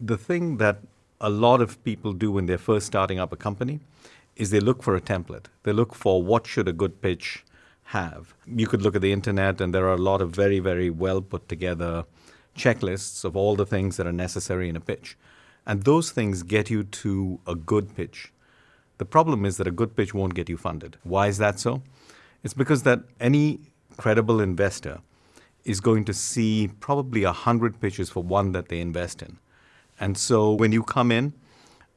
The thing that a lot of people do when they're first starting up a company is they look for a template. They look for what should a good pitch have. You could look at the internet and there are a lot of very, very well put together checklists of all the things that are necessary in a pitch. And those things get you to a good pitch. The problem is that a good pitch won't get you funded. Why is that so? It's because that any credible investor is going to see probably a hundred pitches for one that they invest in. And so when you come in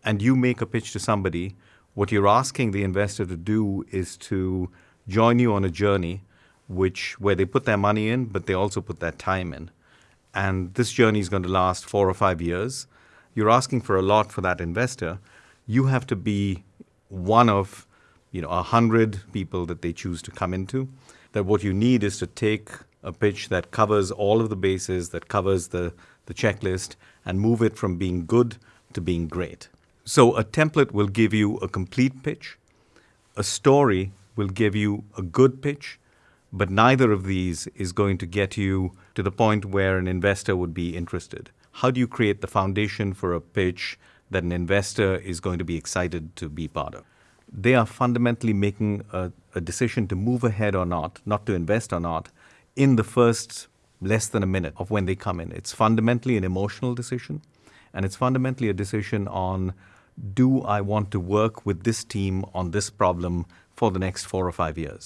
and you make a pitch to somebody, what you're asking the investor to do is to join you on a journey which where they put their money in, but they also put their time in. And this journey is going to last four or five years. You're asking for a lot for that investor. You have to be one of you know a hundred people that they choose to come into. That what you need is to take a pitch that covers all of the bases, that covers the, the checklist, and move it from being good to being great. So a template will give you a complete pitch. A story will give you a good pitch, but neither of these is going to get you to the point where an investor would be interested. How do you create the foundation for a pitch that an investor is going to be excited to be part of? They are fundamentally making a, a decision to move ahead or not, not to invest or not, in the first less than a minute of when they come in. It's fundamentally an emotional decision, and it's fundamentally a decision on do I want to work with this team on this problem for the next four or five years?